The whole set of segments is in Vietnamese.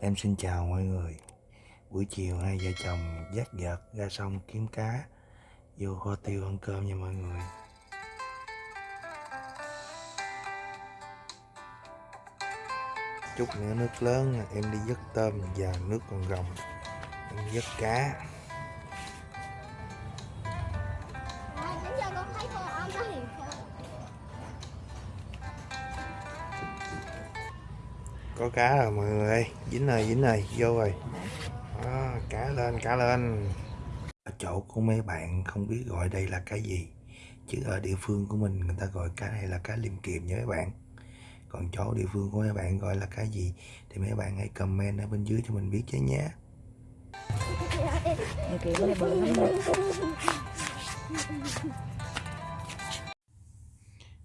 Em xin chào mọi người. Buổi chiều hai vợ chồng dắt vợt ra sông kiếm cá, Vô kho tiêu ăn cơm nha mọi người. Chút nữa nước lớn, em đi dứt tôm và nước còn rồng Em dứt cá. Có cá rồi mọi người ơi. Dính rồi dính rồi vô rồi. Đó, Cá lên cá lên. Ở chỗ của mấy bạn không biết gọi đây là cá gì Chứ ở địa phương của mình người ta gọi cá này là cá liềm kiềm nha mấy bạn. Còn chỗ địa phương của mấy bạn gọi là cá gì Thì mấy bạn hãy comment ở bên dưới cho mình biết chứ nhé.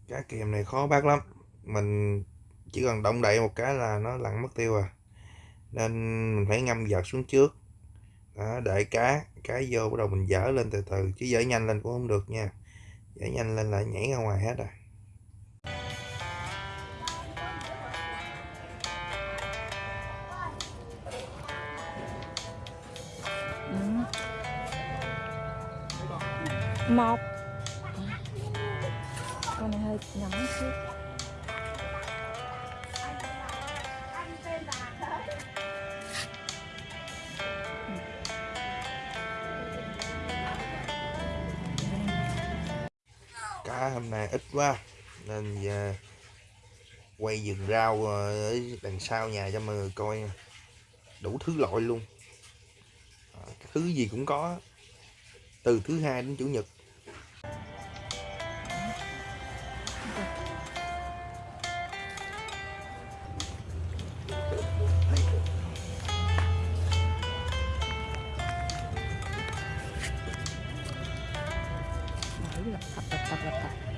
Cá kiềm này khó bắt lắm. Mình chỉ cần động đậy một cái là nó lặn mất tiêu à. Nên mình phải ngâm giật xuống trước. Đó, Đợi cá Cá vô bắt đầu mình dở lên từ từ Chứ dở nhanh lên cũng không được nha. Dở nhanh lên là nhảy ra ngoài hết à một. Con này hơi nhỏ chút ít quá. Nên giờ quay vườn rau ờ, ở đằng sau nhà cho mọi người coi đủ thứ loại luôn. Ờ, thứ gì cũng có. Từ thứ hai đến chủ nhật. Hãy subscribe cho kênh Ghiền Mì Gõ Để không bỏ lỡ những video hấp dẫn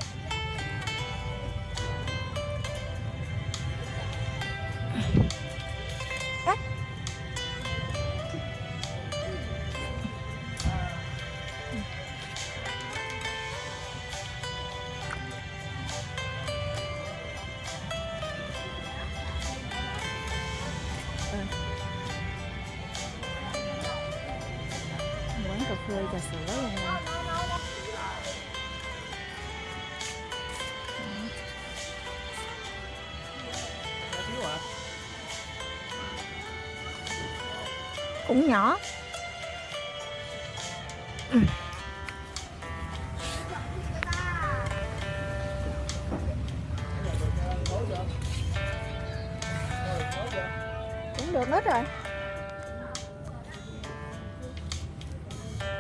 trà sữa luôn cũng nhỏ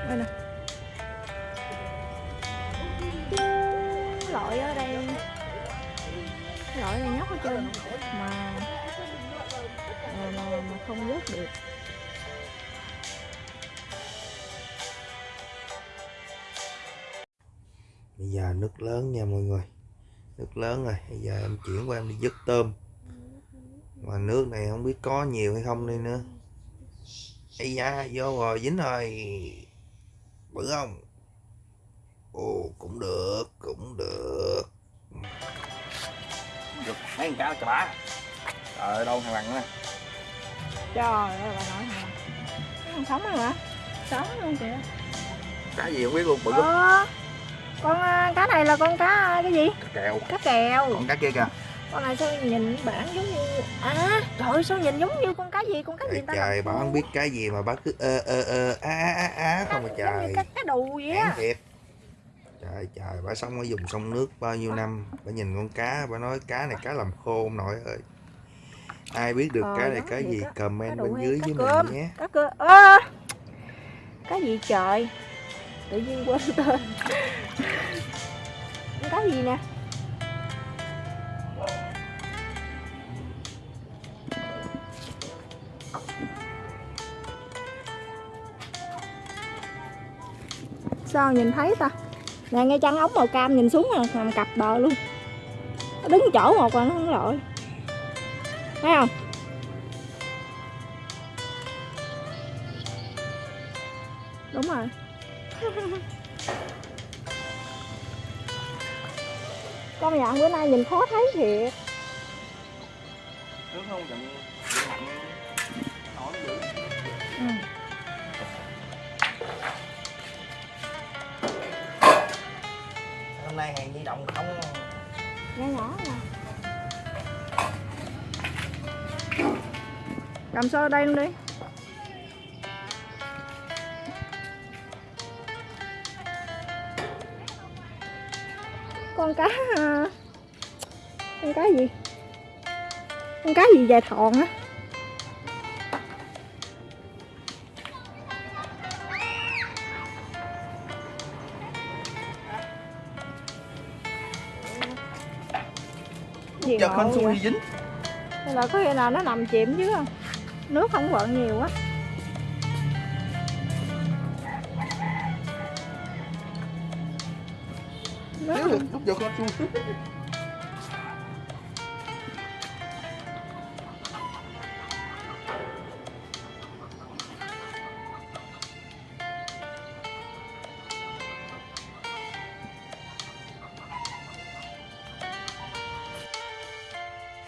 đây nè. Loại ở đây loại này nhóc hết trơn. Mà. Mà, mà, mà không vớt được. Bây giờ nước lớn nha mọi người. Nước lớn rồi. Bây giờ em chuyển qua em đi dứt tôm. Mà nước này không biết có nhiều hay không đây nữa. Ây da vô rồi dính rồi bự không? Ồ cũng được cũng được. Được mấy con cá chà bá trời ơi, đâu thằng bằng nè trời ơi bà nói hả không sống rồi hả? Sống luôn kìa. Cá gì không biết luôn bự lắm. Ờ con à, cá này là con cá à, cái gì? Cá kèo cá kèo còn cá kia kìa con này sao nhìn bản giống như à trời ơi, sao nhìn giống như con cá gì? Con cá gì ta? trời bà khô. không biết cái gì mà bà cứ ơ ơ ơ á á á không mà trời. cá, cá đù vậy á. Thiệt. Trời trời bà sống ở vùng sông nước bao nhiêu năm bà nhìn con cá bà nói cá này cá làm khô ông nội ơi. Ai biết được Ờ, cá này cá gì? comment bên dưới với cơm. mình nhé. Cá cơ ơ! Cá gì trời? Tự nhiên quên tên. Cá gì nè sao nhìn thấy ta. Nè ngay chân ống màu cam nhìn xuống nè, nằm cặp bờ luôn. Nó đứng chỗ một rồi nó không lội. Thấy không? Đúng rồi. Con nhận bữa nay nhìn khó thấy thiệt. Đúng không chậm nay hàng di động không. Nghe nhỏ nè. Cầm xô đây luôn đi? Con cá Con cá gì? Con cá gì dài thòn á? Gì không vậy? xui dính Hay là có khi nào nó nằm chìm chứ? Nước không vận nhiều quá Nước nếu không- được lúc giờ con xui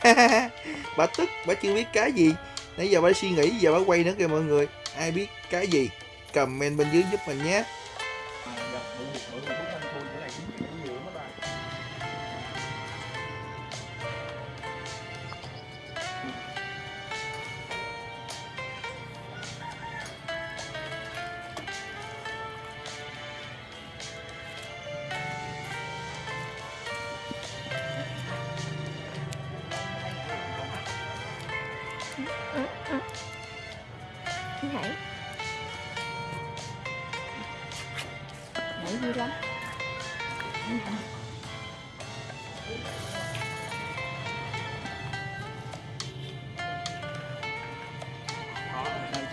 bà tức, bà chưa biết cái gì. Nãy giờ bà suy nghĩ, giờ bà quay nữa kìa mọi người. Ai biết cái gì? Comment bên dưới giúp mình nhé. Nhảy nhảy vui lắm.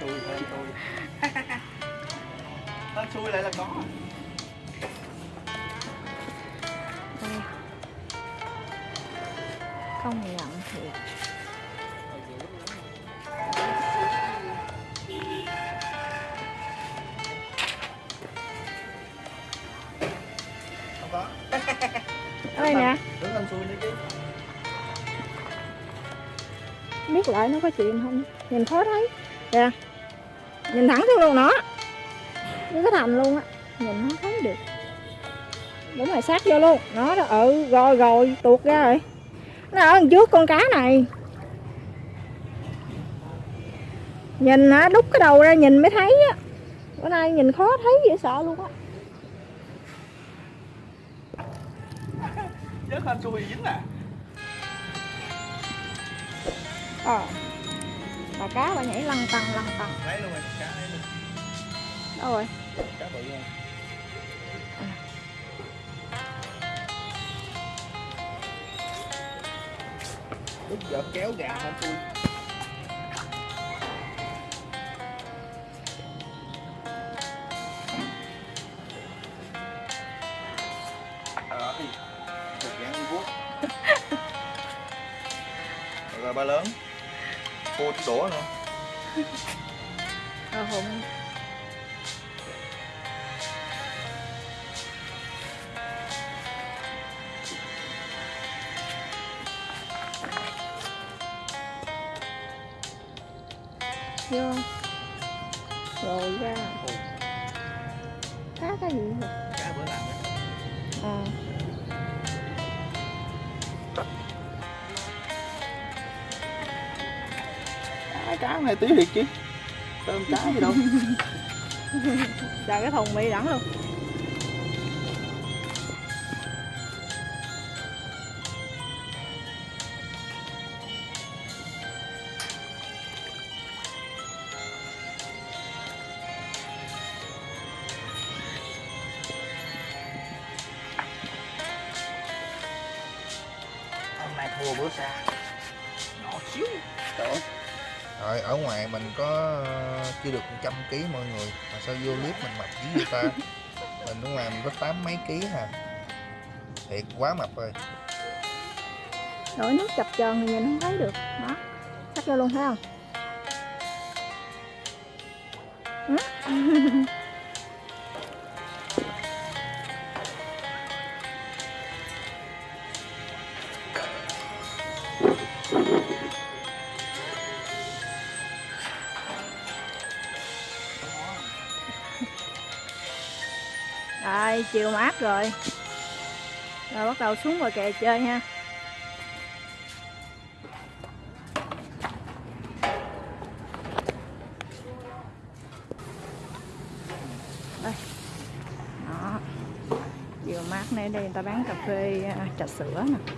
Xui hên xui hên xui lại là có Đây. không nhận thiệt biết lại nó có chuyện không? Nhìn khó thấy kìa. Nhìn thẳng xuống luôn nó. Nó cái thành luôn á. Nhìn không thấy được. Đúng rồi, sát vô luôn. Nó đó ừ rồi rồi, tuột ra rồi. Nó ở trước con cá này. Nhìn hả đút cái đầu ra nhìn mới thấy á. Bữa nay nhìn khó thấy dễ sợ luôn á. Chết hên xui dính à. Ờ. Bà cá bà nhảy lăn tăng lăn tăng lấy luôn rồi cá lấy luôn. Đâu rồi? Cá bự luôn. Lúc giờ kéo gà một dạng như vuốt. Rồi ba lớn tí đũa nữa. Ờ hùng vô. Rồi ra. Cá cái gì vậy? Cá bữa làm đó à cá này tí thiệt chứ. Tôm cá gì đâu. Chờ cái thùng bị đẳng luôn. Hôm nay thua bữa xa rồi ở ngoài mình có ờ, chưa được 100 kg mọi người. Mà sao vô clip mình mập dữ vậy ta? Mình ở ngoài mình có tám mấy ký hà. Thiệt quá mập rồi. Đổi nước chập chờn thì nhìn không thấy được. Đó cắt vô luôn thấy không? chiều mát rồi. Rồi bắt đầu xuống ngoài kè chơi ha. Đây. Đó. Chiều mát này đây người ta bán cà phê à, trà sữa nè.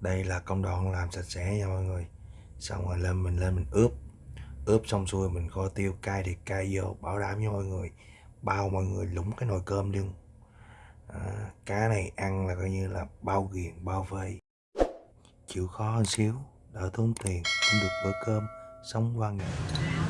Đây là công đoạn làm sạch sẽ nha mọi người. Xong rồi lên mình lên mình ướp ướp xong xuôi mình kho tiêu cay thì cay vô bảo đảm cho mọi người bao mọi người lũng cái nồi cơm luôn. À, cá này ăn là coi như là bao ghiền bao vây. Chịu khó hơn xíu đỡ tốn tiền cũng được bữa cơm sống qua ngày.